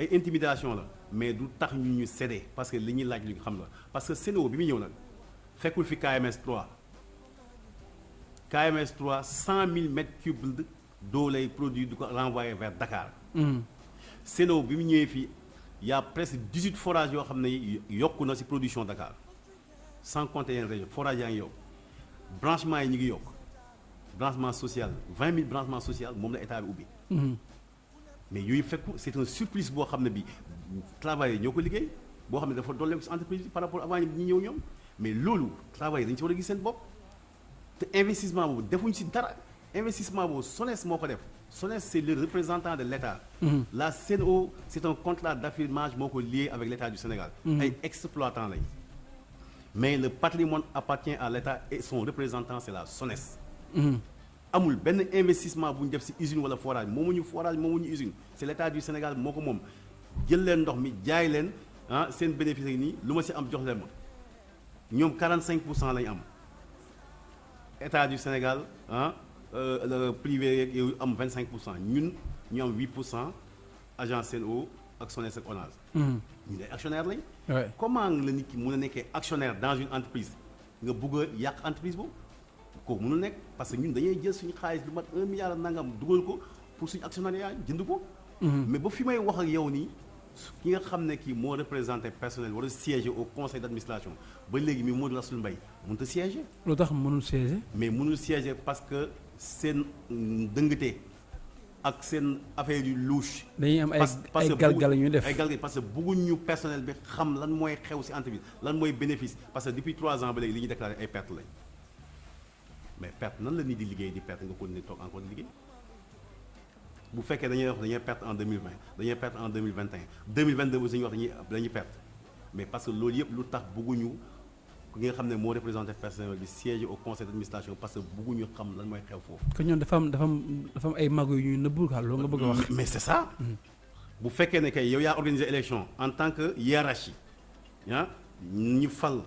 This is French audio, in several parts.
ay intimidation la mais du tax ñu ñu cédé parce que li ñuy laaj li nga xam la. Parce que bi muy ñëw nag fekkul fi KMS 3 KMS 3 100 000 mètres cubes d'eau lay produit du ko renvoyer vers Dakar. Sen'Eau bi mu ñëwee fii y a presque 18 forages yoo xam ne yokku na production Dakar. Sans compter yeneen région forage yaa ngi yokk branchement yi ñu ngi yokk branchement social 20 000 branchement social moom la état bi ubbi. Mais yooyu fekku c'est un surplus boo xam ne bi travailleurs ñoo ko liggéey boo xam ne dafa dolleeku ci entreprise bi par rapport avant ñi ñëw ñoom. Mais loolu travailleurs dañu ci war a gis seen bopp. Te investissement boobu defuñ ci dara. Investissement boobu SONES moo ko def. SONES c'est le représentant de l'État. La Sen'Eau c'est un contrat d'affirmage moo ko lié avec l'État du Sénégal. Ay exploitants lañ mais le patrimoine appartient à l'État et son représentant c'est la SONES amul benn investissement bu ñu def ci usine wala forage moomuñu forage moomuñu usine c'est l'État du Sénégal moo ko moom jël leen ndox mi jaay leen ah seen bénéfice yi nii lu ma am jox leen ma ñoom 45 pour cent lañu am État du Sénégal ah le privé yeeg yooyu am 25 pour cent ñun ñu am 8 pour cent agence Sen'Eau ak SONES ak ONAS. ñu ne actionnaire lañ. comment la nit ki mën a nekkee actionnaire dans une entreprise nga bëgg a yàq entreprise boobu? Kooku mënul nekk parce que ñun dañuy jël suñu xaalis lu mat un milliard nangam dugal ko pour suñu actionnariat jënd ko. mais ba fi may wax ak yow nii ki nga xam ne kii moo représenté personnel war a siéger au conseil d'administration ba léegi mi Modou Rassoul Mbaye mënut a siéger. lu tax mënul siéger? mais mënul siéger parce que seen dëngate ak seen affaire yu louche. dañuy am ay ay galgal ñu def ay galgal parce que personnel bi xam lan mooy xew ci entreprise lan mooy bénéfice parce que depuis trois ans ba léegi li ñuy déclaré ay pertes lañ. Mais perte nan la nit di liggéey di perte nga continuer toog encore di liggéey bu fekkee dañuy wax dañuy perte en 2020 dañuy perte en 2021 2022 aussi dañuy wax dañuy dañuy perte mais parce que loolu yëpp lu tax bëgguñu ki nga xam ne moo représenté personnel bi siège au conseil d'administration parce que bëgguñu xam lan mooy xew foofu. que ñoom dafa am dafa am dafa am ay magu yu ñuy nëbbu quoi loolu nga bëgg a wax. mais c'est ça. bu fekkee ne kay yow yaa organisé élection en tant que hiérarchie ah ñu fal.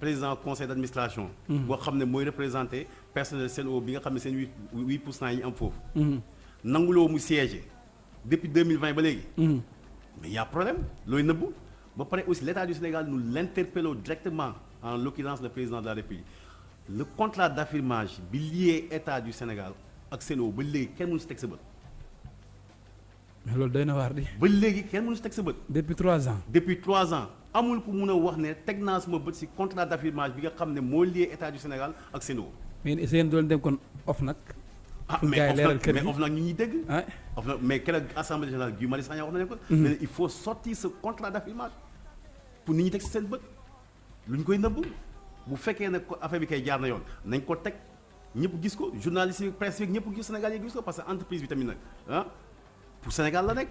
Président conseil d'administration. boo xam ne mooy représenté personnel Sen'Eau bi nga xam ne seen huit huit pour cent yi am foofu. nanguloo mu siéger depuis 2020 ba léegi. mais y a problème looy nëbbu ba pare aussi l'État du Sénégal nous l'interpellons directement en l'occurrence le président de la République le contrat bi lié État du Sénégal ak Sen'Eau ba léegi kenn mënu si teg sa bët. mais loolu doy na waar di. ba léegi kenn mënu si teg sa bët. depuis trois ans. depuis trois ans. Amul ku mun a wax ne teg naa sama bët ci contrat bi nga xam ne moo lié état du Sénégal ak mais doon dem kon ah mais OFNAC mais OFNAC ñu ñuy dégg. ah. OFNAC mais keroog assemblée générale Guy Marius Sagna wax nañu ko. mais il faut sortir ce contrat d'affirmage pour nit ñi teg ci seen bët. Lu ñu koy nëbb. Bu fekkee ne affaire bi kay jaar na yoon nañ ko teg. Ñëpp gis ko journaliste yi presse yi ñëpp gis Sénégal yi gis ko parce que entreprise bi tamit nag ah. Pour Sénégal la nekk.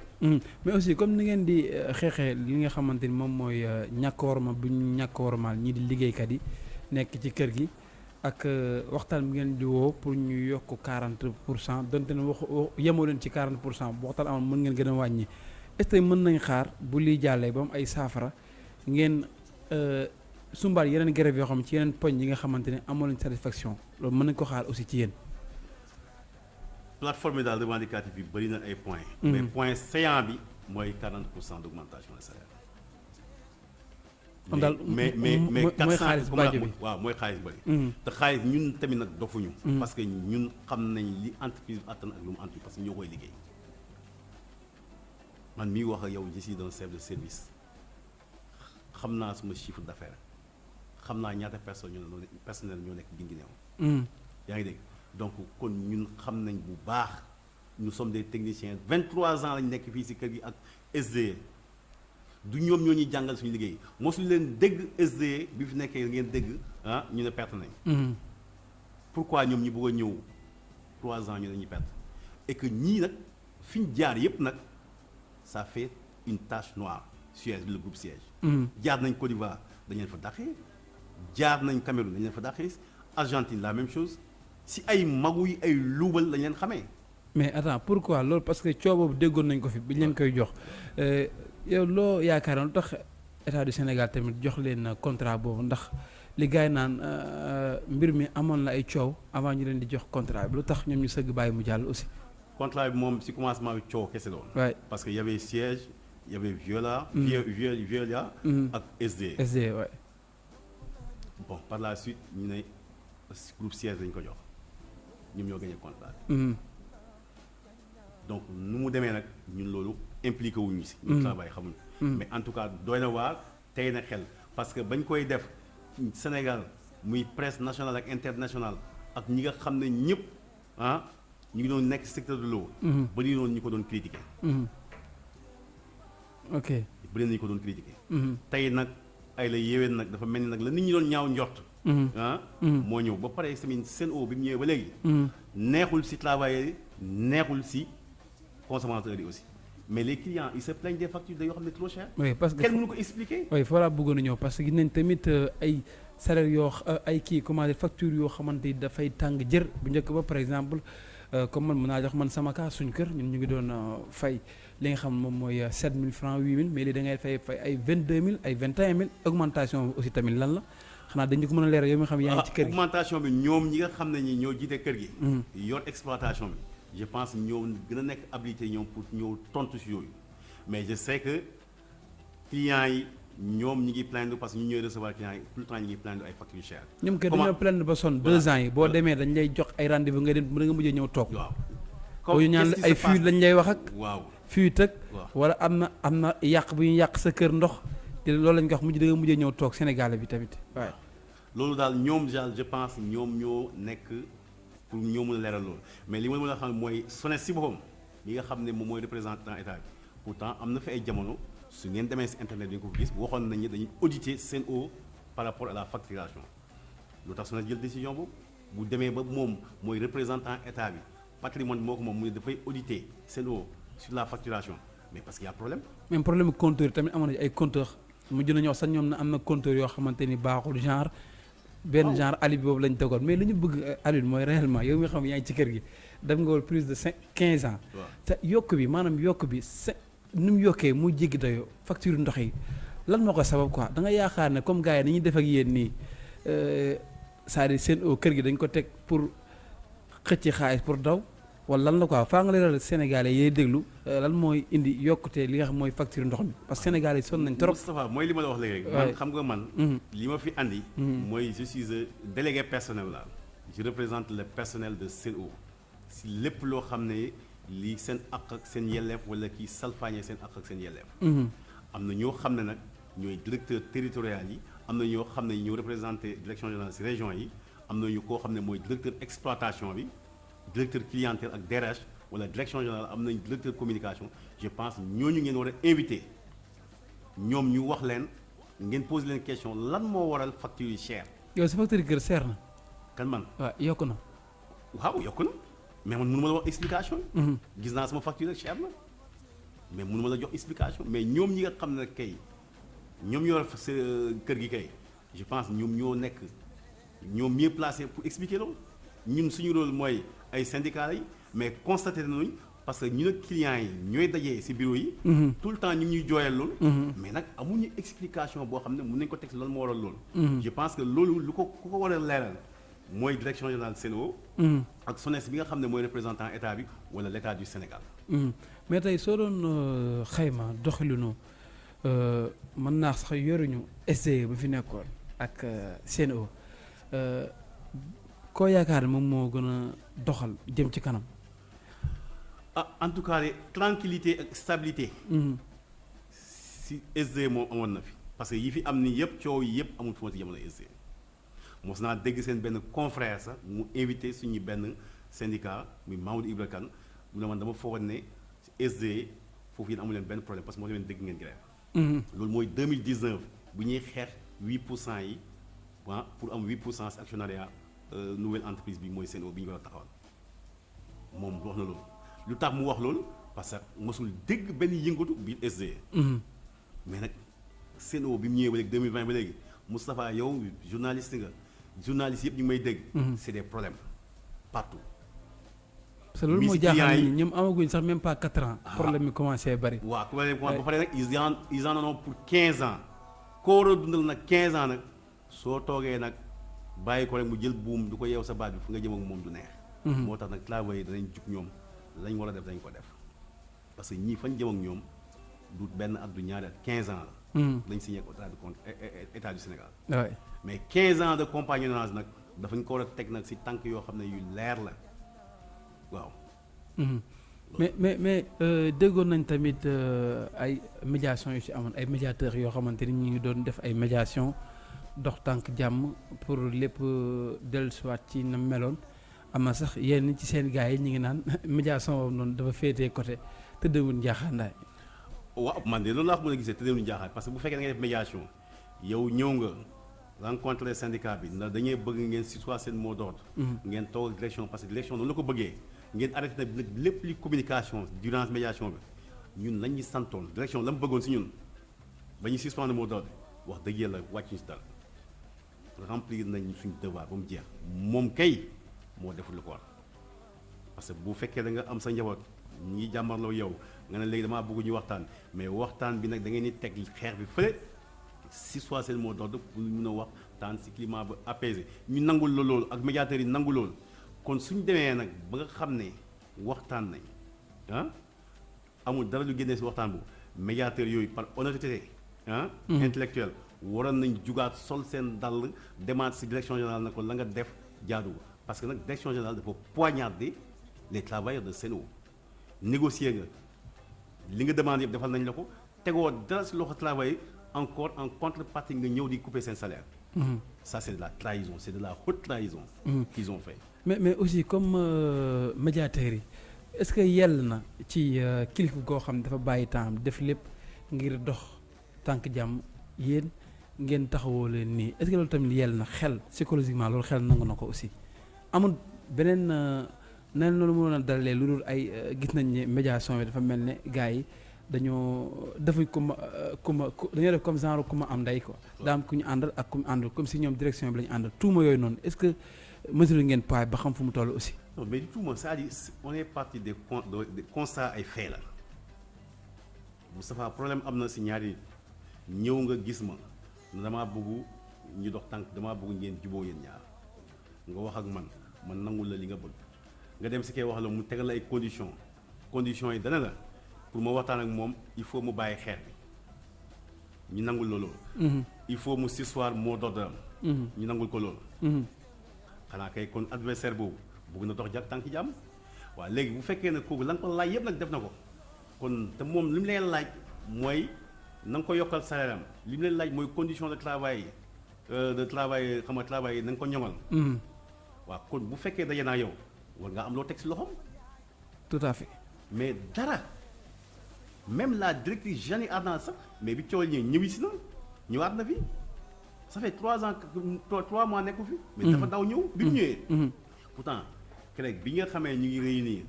mais aussi comme ni ngeen di xeexee li nga xamante ni moom mooy ñàkk worma bu ñu ñàkk wormaal ñii di liggéeykat yi nekk ci kër gi ak waxtaan bi ngeen di woo pour ñu yokk 40 pour cent donte ne wax yemoo leen ci 40 pour cent bu waxtaan amoon mën ngeen gën a wàññi est-ce que mën nañ xaar bu liy jàllee ba mu ay saafara ngeen sumbaal yeneen grève yoo xam ci yeneen poñ yi nga xamante ne amoo leen satisfaction loolu mën nañ ko xaar aussi ci yéen. Plateforme daal revendicative bi bëri na ay points. mais point saillant bi mooy 40 pour cent d'augmentation de salaire. kon daal mais mais mais mooy xaalis bàjj bi waaw mooy xaalis bëri. te xaalis ñun tamit nag dofuñu. parce que ñun xam nañ li entreprise attan ak lu mu entreprise parce que ñoo koy liggéey. man mii wax ak yow je suis un chef de service xam naa suma chiffre d'affaires xam naa ñaata personne ñoo ne personnel ñoo nekk Guinguinéo. yaa ngi dégg? Donc kon ñun xam nañ bu baax nous sommes des techniciens 23 ans lañ nekk fii ci kër gi ak SDE du ñoom ñoo ñuy jàngal suñu liggéey. Mosuñu leen dégg SDE bi fi nekkee ngeen dégg ah ñu ne perte nañ. pourquoi ñoom ñu bëgg a ñëw 3 ans ñu ne ñu perte? Et que ñii nag fi ñu jaar yépp nag ça fait une tache noire Suez le groupe Siège. jaar nañ Côte d'Ivoire dañ leen fa dàqee. Jaar nañ Cameroun dañ leen fa dàqee. Argentine la même chose. Si ay magu yi ay luubal lañ leen xamee. mais attends pourquoi loolu? Parce que coow boobu déggoon nañ ko fi biñ leen koy jox yow loo yaakaar lu tax état du Sénégal tamit jox leen contrat boobu? Ndax li gars yi naan mbir mi amoon na ay coow avant ñu leen di jox contrat bi lu tax ñoom ñu sëgg bàyyi mu jàll aussi? contrat bi moom si commencement bi coow kese doon. waay parce que y avait siège y avait Viola. Vie- Vie- Viola. Mhm. ak SD. SD ouais. bon par la suite ñu ne groupe siège lañ ko jox ñoom ñoo gagné contrat bi. Mhm. donc nu mu demee nag ñun loolu impliqué wuñu si. ñu travail xamuñu. mais en tout cas doy na waar tey na xel parce que bañ koy def Sénégal muy presse nationale ak internationale ak ñi nga xam ne ñëpp ah ñu ngi doon nekk secteur de l'eau. ba ñu doon ñu ko doon critiquer. Mhm. ok. bëri nañu ko doon critiquer. Mhm. tey nag ay la yéwén nag dafa mel ni nag la nit ñi doon ñaaw njort. Ah? Moo ñëw ba pare tamit Sen'Eau bi mu ñëwee ba léegi. Mhm. neexul si travailleurs yi neexul si consommateurs yi aussi mais les clients ils se plaignent des factures yoo xam ne trop cher. oui parce que kenn mënu ko expliquer. oui foo laa bëggoon a ñëw parce que gis nañ tamit euh, ay salaire yoo xa- ay kii comment dire facture yoo xamante ni dafay tàng jër bu njëkk ba par exemple comme man mën naa jox man sama cas suñu kër ñun ñu ngi doon euh, fay li nga xam moom mooy euh, 7000 francs 8000 mais léegi da ngay fay fay ay 22000 ay 21000 augmentation aussi tamit lan la xanaa dañu ko mën a leeral yow mi nga xam yaa ngi ci kër gi. augmentation bi ñoom ñi nga xam ne ñi ñoo jiite kër gi. Yor exploitation bi je pense ñoo gën a nekk habilité ñoom pour ñëw tontu si yooyu mais je sais que clients yi ñoom ñi ngi plaindre parce que ñu ñooy recevoir clients yi tout le temps ñi ngi plaindre ay factures chères. ñoom dañoo plaindre ba sonn deux ans yi boo Voilà. demee dañ lay jox ay rendez-vous nga dem da nga mujjee ñëw toog. waaw. ñu ñaan ay fuite lañ lay wax ak. waaw fuite ak wala am na am na yàq bu ñu yàq sa kër ndox te loolu lañ ko wax mujj da nga mujjee ñëw toog Sénégal bi tamit. Waaye loolu daal ñoom daal je pense ñoom ñoo nekk pour ñoo mën a leeral loolu. Mais li ma mën a xam mooy SONES si boppam li nga xam ne moom mooy représentant état bi pourtant am na fi ay jamono su ngeen demee si internet bi nga ko gis waxoon nañu dañuy auditer Sen'Eau par rapport à la facturation. Lu tax SONES jël décision boobu? Bu demee ba moom mooy représentant état bi patrimoine moo ko moom mu ne dafay auditer Sen'Eau sur la facturation. Mais parce qu'il y a problème. Même problème compteur tamit amoon na ay compteur mujj wax sax ñoom na am na compteur yoo xamante ni baaxul genre benn genre alibi boobu lañ tegoon mais li ñu bëgg alil mooy réellement yow mi xam yaa ngi ci kër gi dem nga woon plus de cinq quinze ans. Te yokk bi maanaam yokk bi nu mu yokkee mu jéggi dayoo facture ndox yi lan moo ko sabab quoi? da nga yaakaar ne comme gars yi dañuy def ak yéen nii euh, c'est-à-dire Sen'Eau kër gi dañ ko teg pour xëcc xaalis pour daw wala lan la quoi faa nga leeral Sénégalais yiy déglu lan mooy indi yokkute li nga xam mooy facture ndox mi? Parce que Sénégalais yi sonn nañ trop. Moustapha mooy li ma la wax léegi rek. Ouais. man xam nga man li ma fi andi mooy je suis délégué personnel je représente le personnel de Sen'Eau. Si lépp loo xam ne lii seen àq ak seen yelleef wala kii salfaañee seen àq ak seen yelleef. Mhm. am na ñoo xam ne nag ñooy directeur territorial yi am na ñoo xam ne ñoo représenté direction générale si région yi am na ñu koo xam ne mooy directeur exploitation bi directeur clientèle ak DRH wala direction générale am nañ directeur communication je pense ñooñu ngeen war a invité ñoom ñu wax leen ngeen pose leen question lan moo waral facture yi cher? Yow sa facture kër seer na. Kan man? Waaw yokk na. waaw yokku na. Mais man mënu ma la wax explication. Mhm. gis naa sama facture rek cher na. Mais mënu ma la jox explication. Mais ñoom ñi nga xam ne kay ñoom ñoo def sa kër gi kay je pense ñoom ñoo nekk ñoom mieux placé pour expliquer loolu. Ñun suñu rôle mooy ay syndicats yi mais constaté nañu parce que ñu ne clients yi ñooy dajee ci bureau yi. Mhm. tout le temps ñu ngi ñuy jooyal loolu. Mhm. mais nag amuñu explication boo xam ne mën nañu ko teg ci lan moo waral loolu. Mhm. je pense que loolu lu ko ku ko war a leeral mooy direction générale Sen'Eau ak SONES bi nga xam ne mooy représentant état bi wala l' état du Sénégal. Mais tey soo doon euh, xayma doxalinu euh, mën naa sax yoruñu SDE bu fi nekkoon ak euh, Sen'Eau koo yaakaar ne moom moo gën a doxal jëm ci kanam. ah en tout cas tranquillité ak stabilité Mhm. si SDE moom amoon na fi parce que yi fi am ni yëpp coow yi yëpp amul foon si jamono SDE mos naa dégg seen benn confrère sax mu invité suñu benn syndicat muy Mamadou Ibra Kane mu ne man dama foogoon ne SDE foofu yéen amu leen benn problème parce que moo leen dégg ngeen grève Mhm. loolu mooy 2019 bu ñuy xeex 8 pour cent yi ah pour am 8 pour cent si actionnariat nouvelle entreprise bi mooy Sen'Eau bi ñu war a taxawal moom wax na loolu lu tax mu wax loolu? Parce que mosul dégg benn yëngatu biir SDE Mhm. mais nag Sen'Eau bi mu ñëwee ba léegi 2020 ba léegi Moustapha yow journaliste nga journaliste yëpp ñu may dégg. Mhm. c'est des problèmes partout. parce que loolu Misi moo jaaxal clients nit yi- ñi ñoom amaguñ sax même pas 4 ans. Ah. problème commencé bari. waaw ku ma Ouais. ba pare nag ils en ils en ont pour 15 ans koo war a dundal nag 15 ans nag soo toogee nag bàyyi ko rek mu jël buum du ko yeew sa baat bi fu nga jëm ak moom du neex. Mhm. moo tax nag travailleurs yi danañ jug ñoom lañ war a def dañ ko def parce que ñii fañ jëm ak ñoom du benn at du ñaari at 15 ans la. lañ signé ak état du compte état du Sénégal. mais 15 ans de compagnonnage nag dafa ñu ko war a teg nag si tànk yoo xam ne yu leer la waaw. mais mais mais euh, déggoon nañ tamit euh, ay médiation yu ci amoon ay médiateurs yoo xamante ni ñu ngi doon def ay médiation dox tànk jàmm pour lépp euh, dellusiwaat ci na meloon. Am na sax yenn ci seen gars yi ñu ngi naan médiation boobu noonu dafa féetee côté tëddewul njaaxaandaay waaw man de loolu laa ko mën a gisee te demuñu jaaxal parce que bu fekkee da ngay def médiation yow ñëw nga rencontré syndicat bi ndax dañuy bëgg ngeen situer seen mot d'ordre. Ngeen toog ak direction parce que direction noonu la ko bëggee. Ngeen arrêté nag lépp li communication durant médiation bi. Ñun lañ ñu santoon direction la mu bëggoon si ñun ba ñu suspendre mot d'ordre. Wax dëgg yàlla wàcc ñu si dara remplir nañ suñu devoir ba mu jeex. Moom kay moo deful lu ko war. Parce que bu fekkee da nga am sa njaboot ñi jàmmarloo yow nga ne léegi damaa bëgg ñu waxtaan. Mais waxtaan bi nag da ngeen di teg xeex bi fële. Si soit seen mot d'ordre pour mun a si climat ba apaisé. Ñu nangul la loolu ak médiateurs yi nangu loolu. Kon suñ demee nag ba nga xam ne waxtaan nañ ah amul dara lu génnee si waxtaan bu médiateurs yooyu par honnêteté ah intellectuelle waroon nañ jugaat sol seen dàll demaat si direction générale na ko la nga def jaadu parce que nag direction générale dafa poignarder les travailleurs de Sen'Eau. négocier nga. li nga demande yëpp defal nañ la ko. tegoo dara si loxo travail encore en contrepartie nga ñëw di couper seen salaire. Ça c'est de la trahison c'est de la haute trahison qu'ils ont fait. Mais mais aussi comme euh, médiateurs yi est-ce que yell na ci euh, kilifa goo xam dafa bàyyi temps def lépp ngir dox tànk jàmm yéen? Ngeen taxawoo leen nii. Est-ce que loolu tamit yell na xel psychologiquement loolu xel nangu na ko aussi. Amul beneen nan loolu mënoon a dalalee lu dul ay gis nañ ne médiation bi dafa mel ne gars yi dañoo defuñ ku ma ku ma dañoo def comme genre ku ma am ndey quoi. Daa am ku ñu àndal ak ku ñu àndal comme si ñoom direction bi la ñu àndal. Tuuma yooyu noonu est-ce que mesure ngeen poids ba xam fu mu toll aussi? non mais du c'est-à-dire on est parti des con des constats ay faits la Moustapha problème am na si ñaari ñëw nga gis ma damaa bëgg ñu dox tànk damaa bëgg ngeen juboo yéen ñaar nga wax ak man man nangul la li nga bëgg nga dem si kay wax la mu tegal la ay conditions conditions yi dana la pour ma waxtaan ak moom il faut mu bàyyi xeer bi ñu nangul la loolu. il faut mu s'asseoir mot d'ordre am ñu nangul ko loolu. xanaa kay kon adversaire boobu bëgg na dox jàpp tànk jàmm waaw léegi bu fekkee ne kooku la nga ko laaj yëpp nag def na ko. Kon te moom li mu leen laaj mooy na nga ko yokkal salaire am li mu leen laaj mooy condition de travail de travail xam nga travail na nga ko ñoŋal. waaw kon bu fekkee daje naa yow war nga am loo teg si loxoom. tout à fait. mais dara même la directrice Jeanne Ardan sax mais bi coow ñëwee ñëwi si na ñëwaat na fi. ça fait trois ans trois mois nekku fi. mais dafa daw ñëw bi mu ñëwee. pourtant keroog bi nga xamee ñu ngi réunir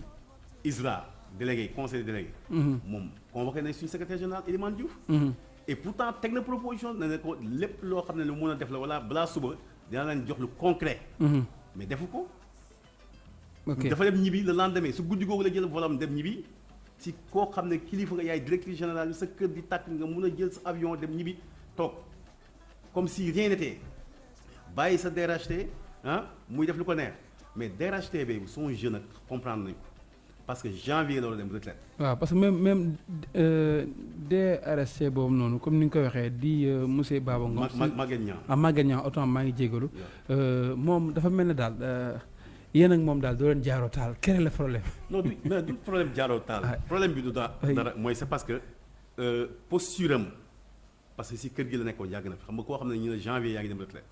ISRA délégué conseil délégué. moom convoqué nañ suñu secrétaire général Elimane Diouf. et pourtant teg na proposition ne ko lépp loo xam ne lu mën a def la wala balaa suba dina leen jox lu concret. mais defu ko. dafa dem ñibbi le lendemain su guddi googu la jël volam dem ñibbi si koo xam ne kilifa nga yaay directrice générale sa kër di tàkk nga mun a jël sa avion dem ñibbi toog. comme si rien n'était bàyyi sa DRHT ah muy def lu ko neex mais DRHT bi son jeune ak comprendre parce que janvier la war a dem retraite. waaw parce que même même DRHT boobu noonu comme ni nga ko waxee di monsieur Baba Ngom. ma Maguette Niang ah Maguette Niang autant maa ngi jégalu. moom dafa mel ne daal yéen ak moom daal doo leen jaaroo taal quel est le problème? non du du problème jaaroo taal. problème bi du daa dara mooy c'est parce que posture am. parce que si kër gi la nekkoon yàgg na fi xam nga koo xam ne ñu ne janvier yaa ngi dem retraite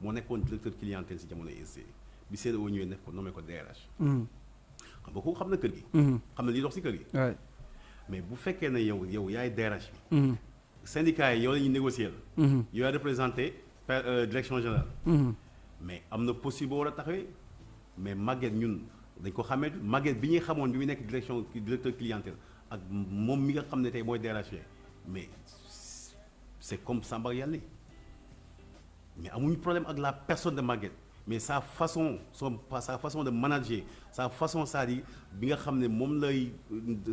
moo nekkoon directeur clientèle si jamono ESC bi CDO ñëwee nekk ko nommé ko DRH. Xam nga kooku xam na kër gi. xam na li dox si kër gi. mais bu fekkee ne yow yow yaay DRH bi. syndicat yi yow la ñuy négocier la. yow yaay représenté direction générale. mais am na possible boo war a taxawee mais Maguette ñun dañ ko xamee Maguette bi ñuy xamoon bi muy nekk direction directeur clientèle ak moom mi nga xam ne tey mooy DRH mais. c'est comme Samba Yàlla mais amuñu problème ak la personne de Maguette mais sa façon son sa façon de manager sa façon c'est-à-dire bi nga xam ne moom lay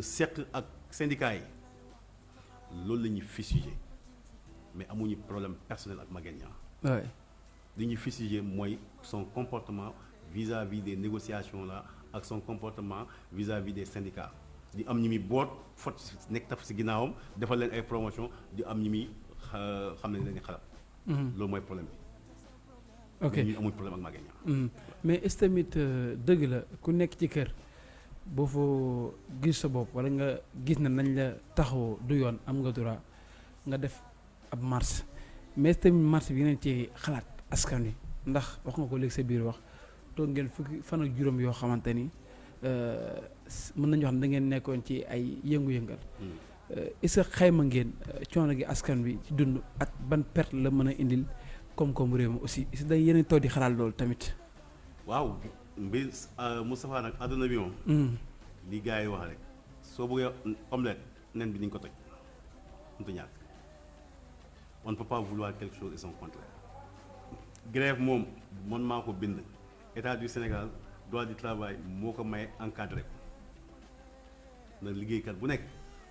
seq ak syndicat yi loolu la ñuy fustiger. Mais amuñu problème personnel ak Maguette Niang. Li ñuy mooy son comportement vis-à-vis des négociations là ak son comportement vis-à-vis des syndicats. Di am ñi muy boot fot nekk taf si ginnaawam defal leen ay promotion di am ñi muy xa- xam ne loolu mooy problème bi ok. Ñu amuñ problème ak Maguette Niang Mm. mais est-ce tamit euh, dëgg la ku nekk ci kër boo foo gis sa bopp wala nga gis na nañ la taxawoo du yoon am nga droit nga def ab marche. Mais est-ce tamit marche bi ngeen ci xalaat askan wi ndax wax nga ko léegi sa biir wax toog ngeen fukki fan ak juróom yoo xamante ni s- mën nañu wax ne da ngeen nekkoon ci ay yëngu-yëngal. Euh, est-ce que xayma ngeen coono gi askan wi ci dund ak ban perte la mën a indil koom-koom réew mi aussi est-ce que da yéen a toog di xalaat loolu tamit. waaw mbir Moustapha nag àdduna bi moom. Mm. li gars yi wax rek soo bëggee omelette nen bi ni nga ko toj. Mënut a ñàkk. On ne peut pas vouloir quelque chose et son contraire. Grève moom man maa ko bind. État du Sénégal droit du travail moo ko may encadré ko. Na liggéeykat bu nekk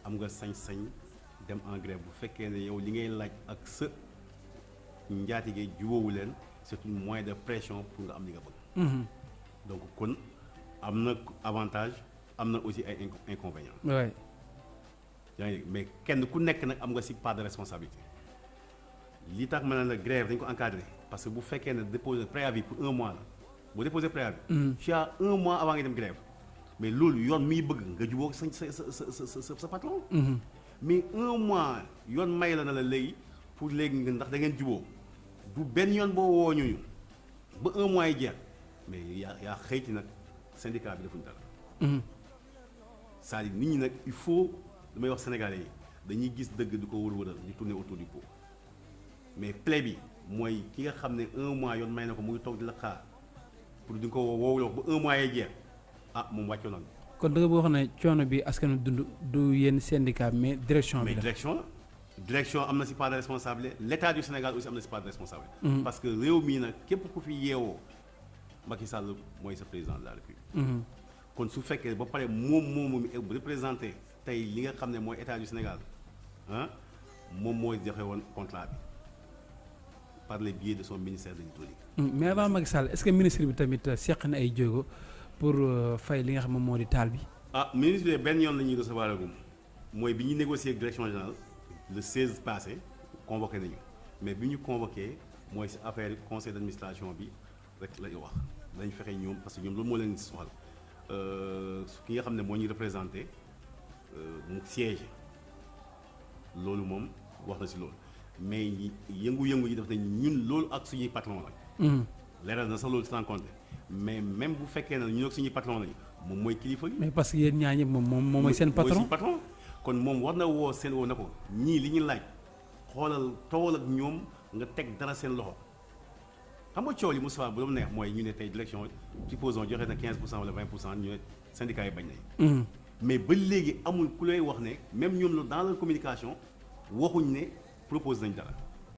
am nga sañ-sañ dem en grève. Bu fekkee ne yow li ngay laaj ak sa njaatige jubóowu leen c'est un moyen de pression pour nga am li nga bëgg Mhm. donc kon am na avantage am na aussi ay inco- inconvénients yaa ngi mais kenn ku nekk nag am nga ci part de responsabilité li tax ma ne la grève dañ ko encadré parce que bu fekkee ne déposer préavis pour un mois la bu déposer préavis. tu as un mois avant nga dem grève mais loolu yoon miy bëgg nga jubóog sa sa sa patron. Mhm. mais un mois yoon may la na la léegi pour léegi nga ndax da ngeen jubóo du benn yoon boo woo ñuñu ba un mois yi jeex mais yaa yaa xëyti nag syndicat bi dara. Mhm. c'est-à-dire nit ñi nag il faut damay wax sénégalais yi dañuy gis dëgg di ko wër-wëral di tourner autour du pot mais plaie bi mooy ki nga xam ne un mois yoon may na ko mu ngi toog di la xaar pour di ko woowuloo ba un mois yee jeex ah moom wàccoon na kon da nga boo xam ne coono bi askan wi dund du yéen syndicat mais direction mais bi la. direction la direction am na si part de responsabilité l'état du Sénégal aussi am na si part de responsabilité Mhm. parce que réew mii nag képp ku fi yeewoo Macky Sall mooy sa président de la République Mhm. kon su fekkee ba pare moom moomu mi représenté tey li nga xam ne mooy état du Sénégal ah moom mooy joxe woon contrat bi par le biais de son ministère de l'hydraulique Mhm. mais avant Macky Sall est-ce que ministre bi tamit euh, seq na ay jéego pour euh, fay li nga xam ne moo di taal bi? ah ministre bi benn yoon la ñuy recevoir mooy bi ñuy négocier ak direction générale le 16 passé convoqué nañu. Mais bi ñu convoqué mooy si affaire conseil d'administration bi rek la ñu wax. Dañ fexe ñoom parce que ñoom loolu moo leen soxal. Euh, ki nga xam ne moo ñuy représenté euh, mu siège loolu moom wax na si loolu. Mais yëngu-yëngu yi def nañ ñun loolu ak suñuy patron la leeral na sax loolu sans compter. Mais même bu fekkee ne ñun ak suñuy patron lañu moom mooy kilifa gi. Mais parce que yéen ñaa ñëpp moom moom moom mooy seen patron. Kon moom war na woo seen woo na ko ñii li ñu laaj xoolal tool ak ñoom nga teg dara seen loxo. xam nga coow li Moustapha bu doon neex mooy ñu ne tey direction supposons joxe na 15 pour cent wala 20 pour cent ñu ne syndicat yi bañ nañ Mhm. mais ba léegi amul ku lay wax ne même ñoom la dans leur communication waxuñ ne propose nañ dara